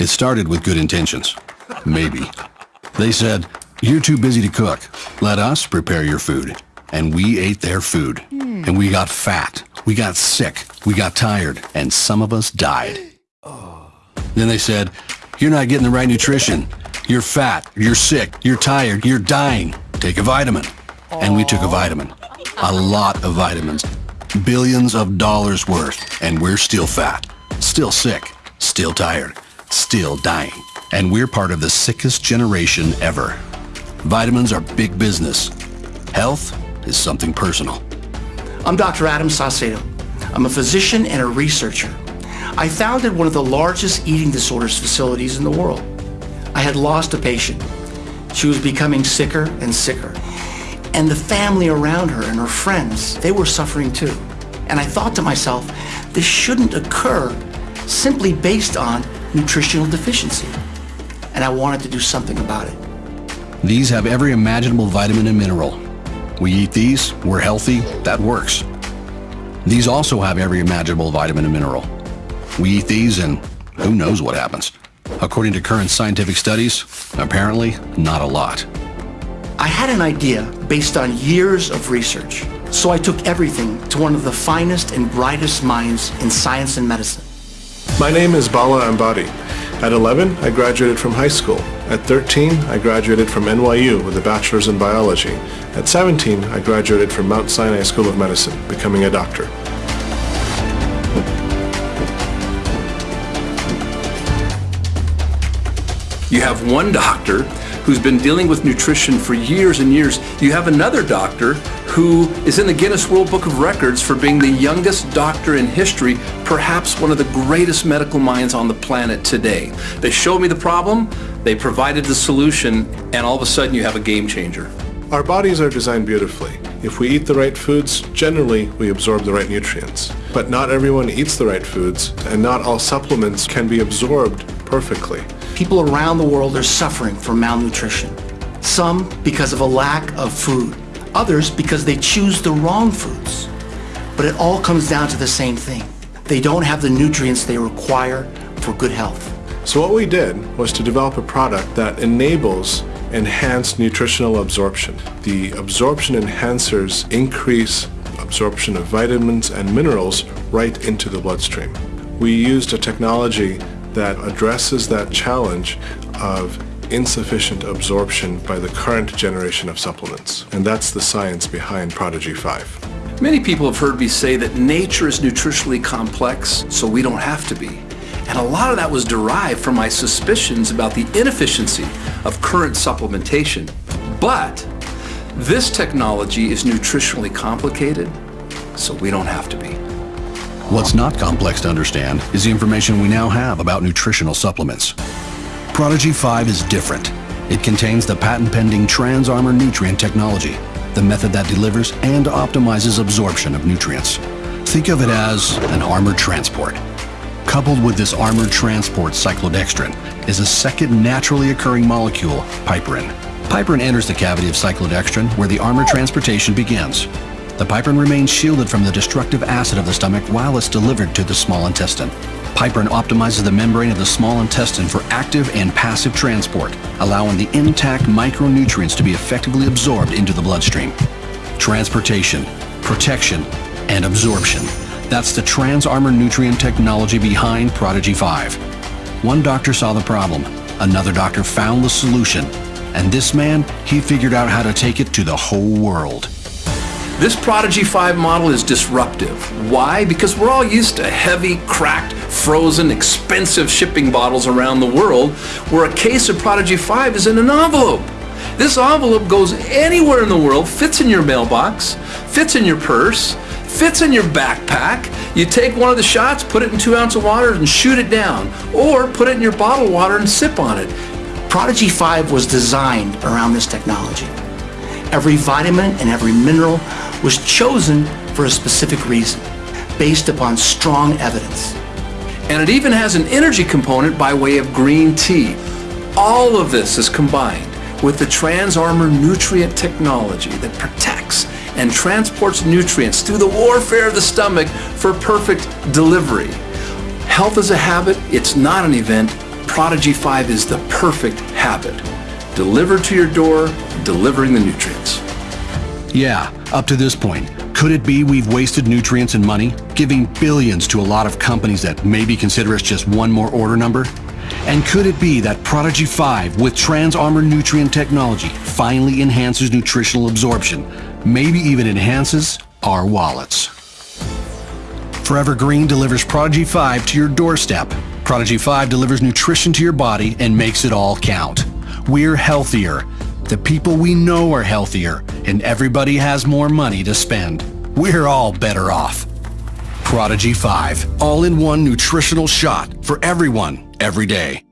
It started with good intentions. Maybe. They said, you're too busy to cook. Let us prepare your food. And we ate their food. Hmm. And we got fat. We got sick. We got tired. And some of us died. Then they said, you're not getting the right nutrition. You're fat. You're sick. You're tired. You're dying. Take a vitamin. And we took a vitamin. A lot of vitamins. Billions of dollars worth. And we're still fat. Still sick. Still tired. Still dying. And we're part of the sickest generation ever. Vitamins are big business. Health is something personal. I'm Dr. Adam Saucedo. I'm a physician and a researcher. I founded one of the largest eating disorders facilities in the world. I had lost a patient. She was becoming sicker and sicker. And the family around her and her friends, they were suffering too. And I thought to myself, this shouldn't occur simply based on nutritional deficiency. And I wanted to do something about it. These have every imaginable vitamin and mineral. We eat these, we're healthy, that works. These also have every imaginable vitamin and mineral. We eat these and who knows what happens. According to current scientific studies, apparently not a lot. I had an idea based on years of research, so I took everything to one of the finest and brightest minds in science and medicine. My name is Bala Ambati. At 11, I graduated from high school. At 13, I graduated from NYU with a bachelor's in biology. At 17, I graduated from Mount Sinai School of Medicine, becoming a doctor. You have one doctor who's been dealing with nutrition for years and years. You have another doctor who is in the Guinness World Book of Records for being the youngest doctor in history, perhaps one of the greatest medical minds on the planet today. They showed me the problem, they provided the solution, and all of a sudden you have a game changer. Our bodies are designed beautifully. If we eat the right foods, generally we absorb the right nutrients. But not everyone eats the right foods, and not all supplements can be absorbed perfectly. People around the world are suffering from malnutrition. Some because of a lack of food, others because they choose the wrong foods. But it all comes down to the same thing. They don't have the nutrients they require for good health. So what we did was to develop a product that enables enhanced nutritional absorption. The absorption enhancers increase absorption of vitamins and minerals right into the bloodstream. We used a technology that addresses that challenge of insufficient absorption by the current generation of supplements. And that's the science behind Prodigy 5. Many people have heard me say that nature is nutritionally complex, so we don't have to be. And a lot of that was derived from my suspicions about the inefficiency of current supplementation. But this technology is nutritionally complicated, so we don't have to be. What's not complex to understand is the information we now have about nutritional supplements. Prodigy 5 is different. It contains the patent-pending TransArmor nutrient technology, the method that delivers and optimizes absorption of nutrients. Think of it as an armored transport. Coupled with this armored transport cyclodextrin is a second naturally occurring molecule, piperine. Piperine enters the cavity of cyclodextrin where the armored transportation begins. The piperine remains shielded from the destructive acid of the stomach while it's delivered to the small intestine. Piperine optimizes the membrane of the small intestine for active and passive transport, allowing the intact micronutrients to be effectively absorbed into the bloodstream. Transportation, protection, and absorption. That's the TransArmor nutrient technology behind Prodigy 5. One doctor saw the problem, another doctor found the solution, and this man, he figured out how to take it to the whole world. This Prodigy 5 model is disruptive. Why? Because we're all used to heavy, cracked, frozen, expensive shipping bottles around the world, where a case of Prodigy 5 is in an envelope. This envelope goes anywhere in the world, fits in your mailbox, fits in your purse, fits in your backpack. You take one of the shots, put it in two ounces of water and shoot it down. Or put it in your bottled water and sip on it. Prodigy 5 was designed around this technology. Every vitamin and every mineral was chosen for a specific reason, based upon strong evidence. And it even has an energy component by way of green tea. All of this is combined with the TransArmor nutrient technology that protects and transports nutrients through the warfare of the stomach for perfect delivery. Health is a habit, it's not an event. Prodigy 5 is the perfect habit. Delivered to your door, delivering the nutrients. Yeah, up to this point, could it be we've wasted nutrients and money, giving billions to a lot of companies that maybe consider us just one more order number? And could it be that Prodigy 5 with TransArmor nutrient technology finally enhances nutritional absorption, maybe even enhances our wallets? Forever Green delivers Prodigy 5 to your doorstep. Prodigy 5 delivers nutrition to your body and makes it all count. We're healthier. The people we know are healthier, and everybody has more money to spend. We're all better off. Prodigy 5, all in one nutritional shot for everyone, every day.